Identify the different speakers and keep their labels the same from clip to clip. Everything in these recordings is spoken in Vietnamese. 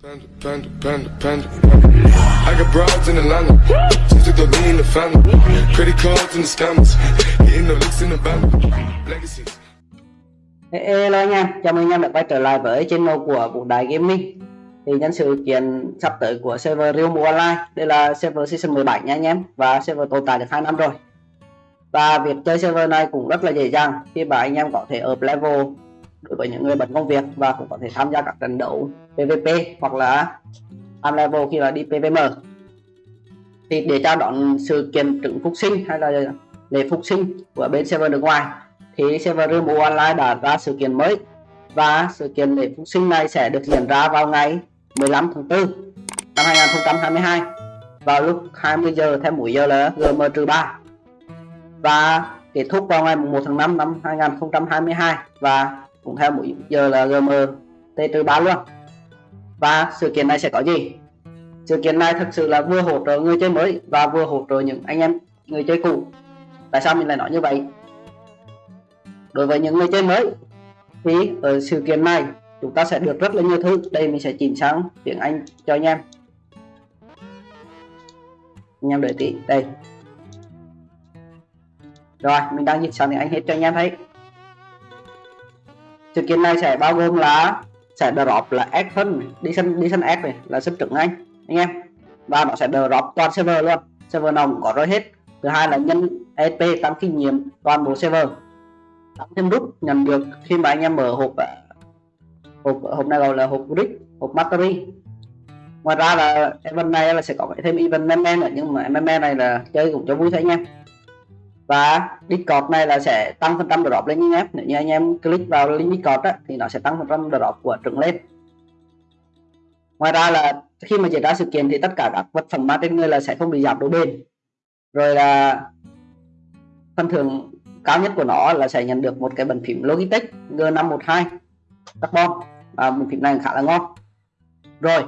Speaker 1: Panda, panda, panda, panda. I got broads in Atlanta. Just took the lean in the family. Credit cards and the scammers. Hitting the licks in the band. Legacies.
Speaker 2: Hello anh em, chào mừng anh em đã quay trở lại với channel của Vũ Đại Gaming Thì nhân sự kiện sắp tới của server Real Mobile Online Đây là server season 17 nha anh em Và server tồn tại được 2 năm rồi Và việc chơi server này cũng rất là dễ dàng Khi mà anh em có thể up level đối với những người bận công việc Và cũng có thể tham gia các trận đấu PVP hoặc là up level khi là đi PVM Thì để chào đón sự kiện trứng phục sinh hay là lễ phục sinh của bên server nước ngoài, thì server Room Online đã ra sự kiện mới và sự kiện lễ phục sinh này sẽ được diễn ra vào ngày 15 tháng 4 năm 2022 vào lúc 20 giờ theo múi giờ là GM-3 và kết thúc vào ngày 1 tháng 5 năm 2022 và cũng theo múi giờ là GM T-3 luôn và sự kiện này sẽ có gì? Sự kiện này thực sự là vừa hỗ trợ người chơi mới và vừa hỗ trợ những anh em người chơi cũ. Tại sao mình lại nói như vậy? Đối với những người chơi mới, thì ở sự kiện này chúng ta sẽ được rất là nhiều thứ. Đây mình sẽ chỉnh sang tiếng Anh cho anh em. Anh em đợi tí, đây. Rồi, mình đang dịch sang tiếng Anh hết cho anh em thấy. Sự kiện này sẽ bao gồm là sẽ drop là ad phân đi sân đi sân X này là sân trưởng anh anh em. Và nó sẽ drop toàn server luôn. Server nào cũng có rồi hết. Thứ hai là nhân EP tăng kinh nghiệm toàn bộ server. Tăng thêm rút, nhận được khi mà anh em mở hộp à, hộp hộp này gọi là hộp brick hộp mastery. Ngoài ra là event này là sẽ có thêm event meme nữa, nhưng mà meme này là chơi cũng cho vui thôi anh em và discord này là sẽ tăng phần trăm drop lên anh em. Nếu như anh em click vào link discord á, thì nó sẽ tăng phần trăm drop của trứng lên. Ngoài ra là khi mà diễn ra sự kiện thì tất cả các vật phẩm mang trên người là sẽ không bị giảm độ bền. Rồi là phần thưởng cao nhất của nó là sẽ nhận được một cái bàn phím Logitech G512 carbon. Và bàn phím này khá là ngon. Rồi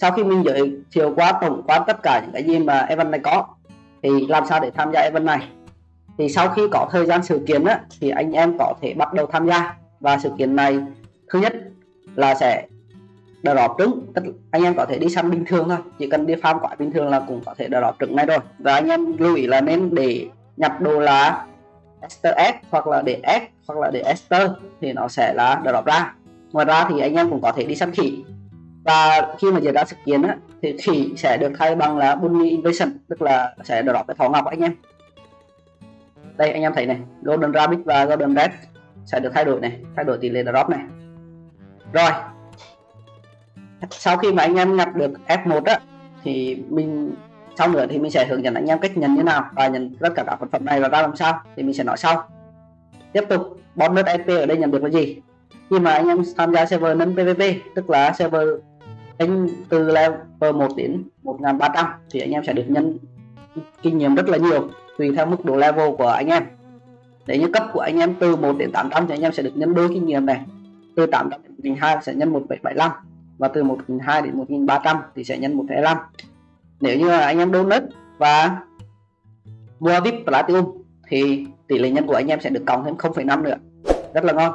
Speaker 2: sau khi mình giới thiệu qua tổng quan tất cả những cái gì mà event này có thì làm sao để tham gia event này? Thì sau khi có thời gian sự kiện á, thì anh em có thể bắt đầu tham gia. Và sự kiện này thứ nhất là sẽ drop trứng tức anh em có thể đi săn bình thường thôi. Chỉ cần đi farm quả bình thường là cũng có thể drop trứng này rồi. Và anh em lưu ý là nên để nhập đồ là Esther S hoặc là để S hoặc là để Esther thì nó sẽ là drop ra. Ngoài ra thì anh em cũng có thể đi săn khỉ và khi mà diễn ra sự kiện á, thì khỉ sẽ được thay bằng là Bunny Invasion tức là sẽ drop cái thỏ ngọc anh em. Đây anh em thấy này Golden Rabbit và Golden Red sẽ được thay đổi này thay đổi tỷ lệ drop này. Rồi sau khi mà anh em nhập được F1 á thì mình sau nữa thì mình sẽ hướng dẫn anh em cách nhận như nào và nhận tất cả các vật phẩm này và ra làm sao thì mình sẽ nói sau. Tiếp tục bonus EP ở đây nhận được là gì? Khi mà anh em tham gia server nâng PVP tức là server anh từ level 1 đến 1300 thì anh em sẽ được nhân kinh nghiệm rất là nhiều tùy theo mức độ level của anh em. Để như cấp của anh em từ 1 đến 800 thì anh em sẽ được nhân đôi kinh nghiệm này. Từ 800 đến 1200 sẽ nhân 1775 và từ 1200 đến 1300 thì sẽ nhân 125 nếu như anh em donate và mua vip platinum thì tỷ lệ nhân của anh em sẽ được cộng thêm 0,5 nữa. Rất là ngon.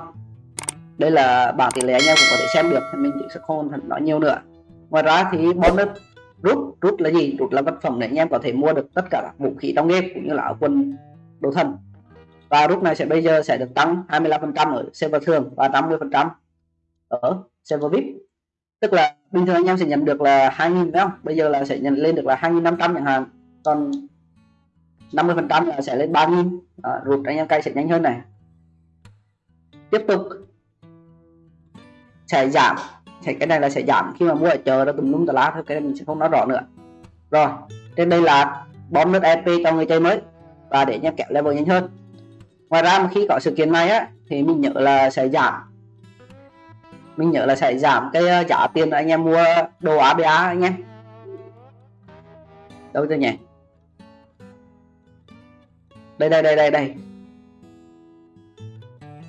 Speaker 2: Đây là bảng tỷ lệ anh em cũng có thể xem được mình sẽ không nói nhiều nữa ngoài ra thì bonus rút rút là gì? Rút là vật phẩm để anh em có thể mua được tất cả các vũ khí trong game cũng như là áo quần đồ thần và rút này sẽ bây giờ sẽ được tăng 25% ở server thường và 50% ở server vip. Tức là bình thường anh em sẽ nhận được là 2.000 đúng không? Bây giờ là sẽ nhận lên được là 2.500 chẳng hạn. Còn 50% là sẽ lên 3.000 à, anh em cay sẽ nhanh hơn này. Tiếp tục. Sẽ giảm thì cái này là sẽ giảm. Khi mà mua ở chợ đó tùm lum tà lá thôi, cái này mình sẽ không nói rõ nữa. Rồi, trên đây là bom nước EP cho người chơi mới. Và để anh kẹo level nhanh hơn. Ngoài ra mà khi có sự kiện này á, thì mình nhớ là sẽ giảm. Mình nhớ là sẽ giảm cái ờ, trả giá tiền anh em mua đồ ABA anh em. Đâu rồi nhỉ? Đây đây đây đây đây.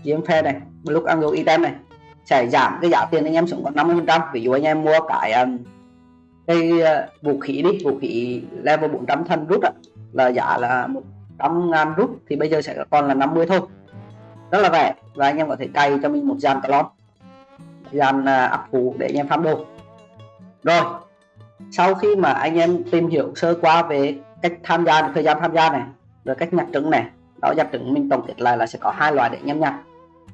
Speaker 2: Kiếm phe này. Lúc ăn đồ item này sẽ giảm cái giá tiền anh em xuống còn 50 phần trăm. Ví dụ anh em mua cái um, cái uh, vũ khí đi, vũ khí level 400 thân rút đó là giá là 100 ngàn rút, thì bây giờ sẽ còn là 50 thôi. Rất là rẻ và anh em có thể cày cho mình một dàn calon dàn à, ấp phụ để anh em farm đồ. Rồi, sau khi mà anh em tìm hiểu sơ qua về cách tham gia, thời gian tham gia này, rồi cách nhặt trứng này, đó, nhặt trứng mình tổng kết lại là sẽ có hai loại để anh em nhặt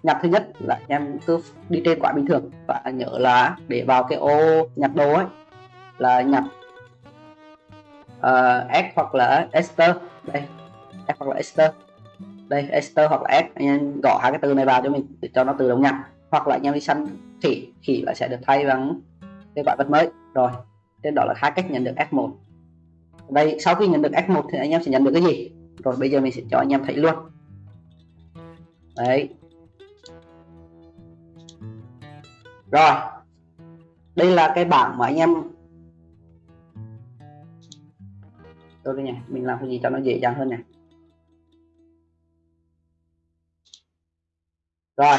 Speaker 2: nhặt thứ nhất là anh em cứ đi trên quả bình thường và nhớ là để vào cái ô nhặt đồ ấy là nhặt uh, ờ, S hoặc là Esther. Đây S hoặc là Esther. Đây Esther hoặc là S. Anh em gõ hai cái từ này vào cho mình để cho nó tự động nhặt hoặc là anh em đi săn khỉ khỉ là sẽ được thay bằng cái quả vật mới. Rồi trên đó là hai cách nhận được F1 đây sau khi nhận được F1 thì anh em sẽ nhận được cái gì? Rồi bây giờ mình sẽ cho anh em thấy luôn. Đấy. Rồi. Đây là cái bảng mà anh em tôi đây nhỉ mình làm cái gì cho nó dễ dàng hơn nhỉ rồi,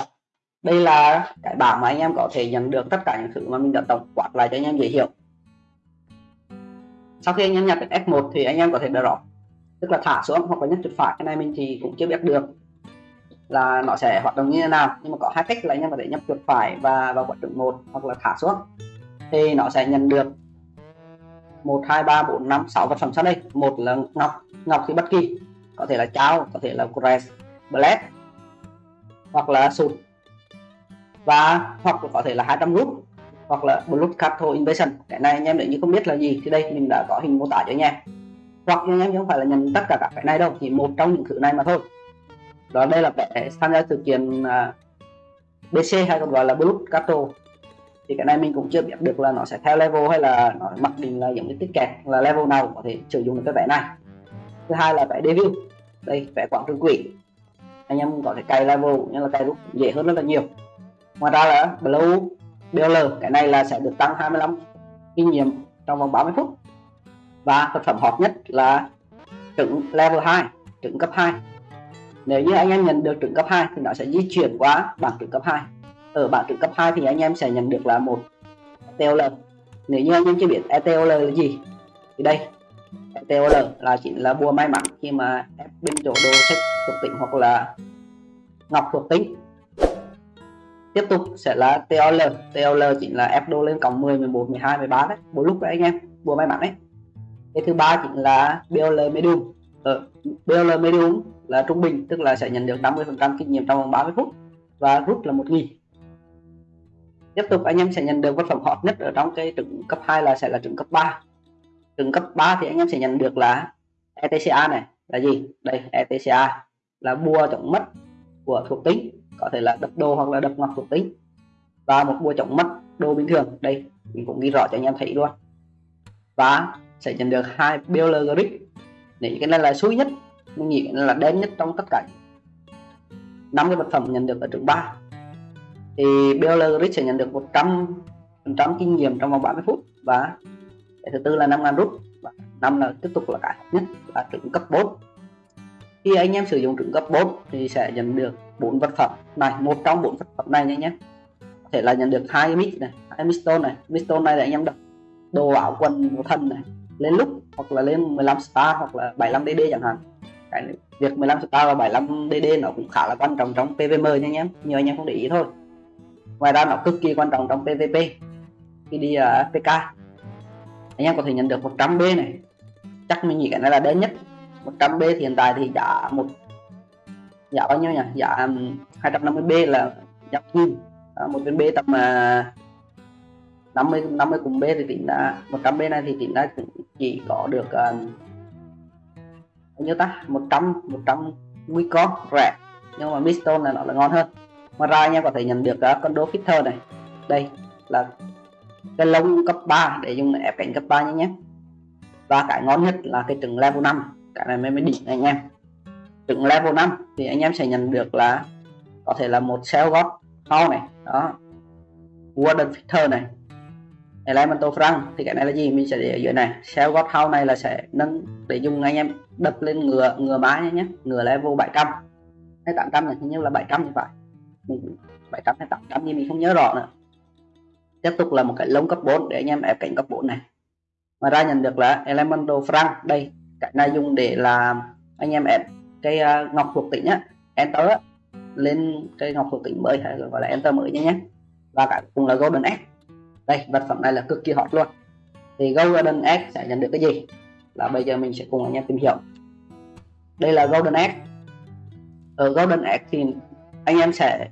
Speaker 2: đây là cái bảng mà anh em có thể nhận được tất cả những thứ mà mình đã tổng quát lại cho anh em dễ hiểu. Sau khi anh em nhập F1 thì anh em có thể drop, tức là thả xuống hoặc là nhấn chuột phải. Cái này mình thì cũng chưa biết được là nó sẽ hoạt động như thế nào. Nhưng mà có hai cách là anh em có thể nhấp chuột phải và vào quả trứng một hoặc là thả xuống. Thì nó sẽ nhận được một, hai, ba, bốn, năm, sáu vật phẩm sau đây. Một là ngọc. Ngọc thì bất kỳ. Có thể là cháo, có thể là crest black hoặc là sụt. Và hoặc có thể là 200 rút hoặc là blood cattle invasion. Cái này anh em nếu như không biết là gì thì đây mình đã có hình mô tả cho anh em. Hoặc anh em không phải là nhận tất cả các cái này đâu, chỉ một trong những thứ này mà thôi đó đây là vé tham gia sự kiện à, BC hay còn gọi là Blood Cattle thì cái này mình cũng chưa biết được là nó sẽ theo level hay là nó mặc định là giống như tiết kẹt là level nào có thể sử dụng được cái vé này. Thứ hai là vé debut đây vé quảng trường quỷ anh em có thể cày level nhưng là cày rút dễ hơn rất là nhiều. Ngoài ra là blue BL cái này là sẽ được tăng 25 kinh nghiệm trong vòng 30 phút. Và vật phẩm hot nhất là trứng level 2 trứng cấp 2 nếu như anh em nhận được trứng cấp 2 thì nó sẽ di chuyển qua bảng trứng cấp 2 ở bảng trứng cấp 2 thì anh em sẽ nhận được là một ETOL nếu như anh em chưa biết ETOL là gì thì đây ETOL là chỉ là bùa may mắn khi mà ép bên chỗ đồ sách thuộc tính hoặc là ngọc thuộc tính. Tiếp tục sẽ là TOL TOL chính là ép đô lên cộng 10 11 12 13 đấy. Mỗi lúc đấy anh em bùa may mắn đấy. Cái thứ ba chính là BOL medium. Ở ờ, BOL medium là trung bình, tức là sẽ nhận được 50 phần trăm kinh nghiệm trong vòng 30 phút và rút là một nghìn. Tiếp tục, anh em sẽ nhận được vật phẩm hot nhất ở trong cái trứng cấp 2 là sẽ là trứng cấp 3 trứng cấp 3 thì anh em sẽ nhận được là ETCA này, là gì? Đây ETCA là bùa chống mất của thuộc tính, có thể là đập đồ hoặc là đập ngọc thuộc tính, và một bùa chống mất đồ bình thường. Đây, mình cũng ghi rõ cho anh em thấy luôn. Và sẽ nhận được hai BL để nếu cái này là suy nhất mình nghĩ là đen nhất trong tất cả. Năm cái vật phẩm nhận được ở trường 3 thì BL grip sẽ nhận được 100 phần trăm kinh nghiệm trong vòng 30 phút. Và cái thứ tư là 5 ngàn rút. Và năm là tiếp tục là cái nhất, là trưởng cấp 4 khi anh em sử dụng trưởng cấp 4 thì sẽ nhận được bốn vật phẩm. Này, một trong bốn vật phẩm này nha nhé. Có thể là nhận được hai mít này, hai mistone này. Mistone này là anh em đập đồ áo quần của thần này. Lên lúc, hoặc là lên 15 star, hoặc là 75 dd chẳng hạn cái việc 15 star và 75 dd nó cũng khá là quan trọng trong pvm nha anh em. Nhiều anh em không để ý thôi. Ngoài ra nó cực kỳ quan trọng trong pvp khi đi ờ, uh, pk anh em có thể nhận được 100 b này. Chắc mình nghĩ cái này là đến nhất. 100 b thì hiện tại thì giá một giá bao nhiêu nhỉ? Giá 250 b là giá kim ờ, một viên b tầm uh, 50 50 cùng B thì tính ra 100 B này thì tính ra chỉ có được uh, bao nhiêu ta 100 100 nguy con rẻ. Nhưng mà Mistone là nó là ngon hơn. Ngoài ra anh em có thể nhận được uh, con đô fitter này. Đây là cái lông cấp 3 để dùng để ép cánh cấp 3 nhé nhé. Và cái ngon nhất là cái trứng level 5 cái này mới mới đỉnh anh em. Trứng level 5 thì anh em sẽ nhận được là có thể là một cell gót này. Đó. Warden fitter này. Elemental frank thì cái này là gì? Mình sẽ để ở dưới này. Shell god house này là sẽ nâng để dùng anh em đập lên ngựa ngựa má nhé nhé ngựa level 700 hay 800 này hình như là 700 như vậy 700 hay 800 nhưng mình không nhớ rõ nữa. Tiếp tục là một cái lông cấp 4 để anh em ép cảnh cấp 4 này. Ngoài ra nhận được là elemental frank đây. Cái này dùng để làm anh em ép cái uh, ngọc thuộc tính á enter á, lên cái ngọc thuộc tính mới hay gọi là enter mới nhé nhé và cả cùng là golden egg đây vật phẩm này là cực kỳ hot luôn. Thì golden egg sẽ nhận được cái gì? Là bây giờ mình sẽ cùng anh em tìm hiểu. Đây là golden egg. Ở golden egg thì anh em sẽ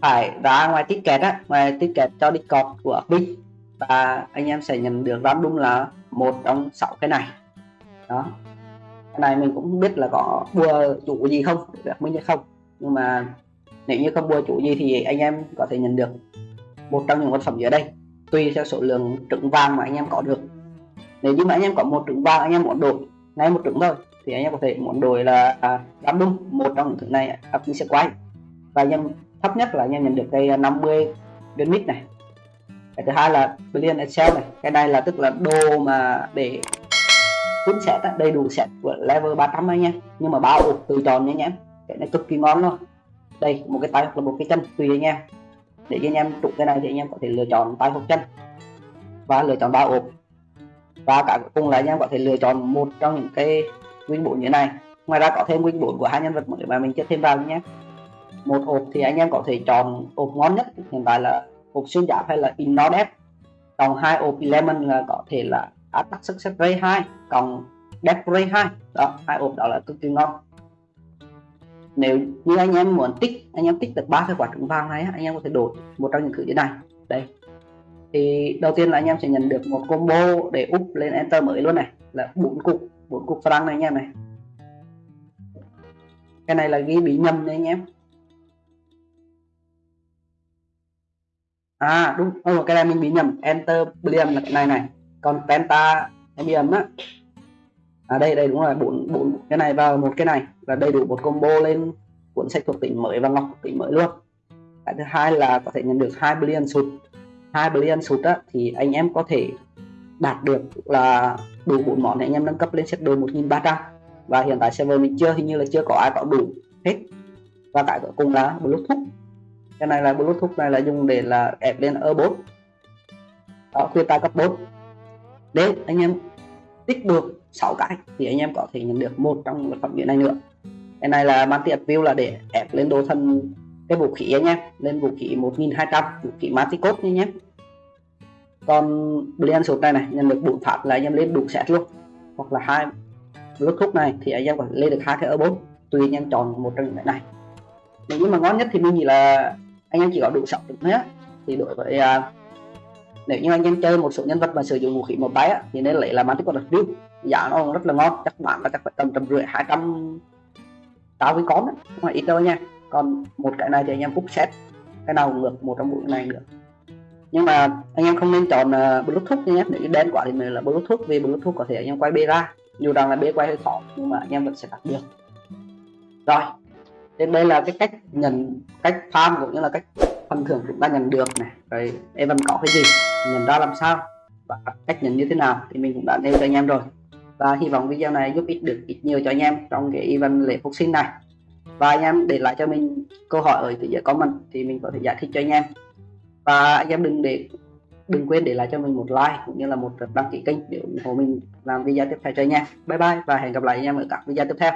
Speaker 2: phải ra ngoài ticket á, ngoài ticket cho đi của Bing và anh em sẽ nhận được random là một trong sáu cái này. Đó. Cái này mình cũng không biết là có bùa chủ gì không, được mình hay không. Nhưng mà nếu như không bùa chủ gì thì anh em có thể nhận được một trong những vật phẩm dưới đây, tùy theo số lượng trứng vàng mà anh em có được nếu như mà anh em có một trứng vàng anh em muốn đổi ngay một trứng thôi thì anh em có thể muốn đổi là à, đúng một trong những thứ này à, sẽ quay. Và anh em thấp nhất là anh em nhận được cây 50 à, viên mít này. Cái thứ hai là billion Excel này cái này là tức là đồ mà để full set đầy đủ set của level 300 anh em. Nhưng mà bao buộc từ tròn nha nhé em cái này cực kỳ ngon luôn. Đây một cái tay hoặc là một cái chân tùy anh em. Để cho anh em trụ cái này thì anh em có thể lựa chọn tay hoặc chân. Và lựa chọn bao ộp và cả cuối cùng là anh em có thể lựa chọn một trong những cái win 4 như này. Ngoài ra có thêm win 4 của hai nhân vật mà mình chưa thêm vào nhé. Một hộp thì anh em có thể chọn hộp ngon nhất, hiện tại là hộp xuyên giáp hay là Innodep còn hai hộp Lemon là có thể là Attack Success Ray 2 còn Death Ray 2 đó, hai hộp đó là cực kỳ ngon. Nếu như anh em muốn tích, anh em tích được ba cái quả trứng vàng này anh em có thể đổi một trong những thứ như này. Đây thì đầu tiên là anh em sẽ nhận được một combo để úp lên enter mới luôn này. Là bốn cục bốn cục franc này anh em này. Cái này là ghi bị nhầm đấy anh em. À đúng. Ừ, cái này mình bị nhầm enter billion là cái này này. Còn penta billion á. À đây đây đúng rồi bốn bốn cái này vào một cái này. Là đầy đủ một combo lên cuốn sách thuộc tính mới và ngọc thuộc tính mới luôn. Cái thứ hai là có thể nhận được hai billion sụt hai billion sụt á, thì anh em có thể đạt được là đủ bốn món để anh em nâng cấp lên set đồ 1300 và hiện tại server mình chưa, hình như là chưa có ai có đủ hết. Và cái cuối cùng là bluetooth. Cái này là bluetooth này là dùng để là ép lên e ở 4 đó, khuyên ta cấp 4 nếu anh em tích được 6 cái, thì anh em có thể nhận được một trong vật phẩm như này nữa. Cái này là mang manti view là để ép lên đồ thân cái vũ khí anh em lên vũ khí 1200 vũ khí Maticot nha nhé còn blend Suit này này nhận được bốn phát là anh em lên đủ set luôn. Hoặc là hai Bluetooth này thì anh em có lên được hai cái ở bốn tùy anh em chọn một trong những cái này. Nếu như mà ngon nhất thì mình nghĩ là anh em chỉ có đủ sọc được nhé thì đối với uh, nếu như anh em chơi một số nhân vật mà sử dụng vũ khí một tay á, thì nên lấy là Mantic đặc View giá nó rất là ngon chắc bạn là chắc phải tầm tầm rưỡi hai trăm tao với con không phải ít đâu nha. Còn một cái này thì anh em úp set cái nào cũng được một trong bốn này được nhưng mà anh em không nên chọn uh, bluetooth nhé. Nếu đen quá thì mình là bluetooth vì bluetooth có thể anh em quay bê ra. Dù rằng là bê quay hơi khó nhưng mà anh em vẫn sẽ đạt được. Rồi đến đây là cái cách nhận cách farm cũng như là cách phần thưởng chúng ta nhận được này. Rồi event có cái gì? Nhận ra làm sao? Và cách nhận như thế nào? Thì mình cũng đã nêu cho anh em rồi. Và hy vọng video này giúp ích được ít nhiều cho anh em trong cái event lễ phục sinh này. Và anh em để lại cho mình câu hỏi ở phía dưới comment thì mình có thể giải thích cho anh em và anh em đừng để, đừng quên để lại cho mình một like cũng như là một đăng ký kênh để ủng hộ mình làm video tiếp theo cho anh em. Bye bye và hẹn gặp lại anh em ở các video tiếp theo.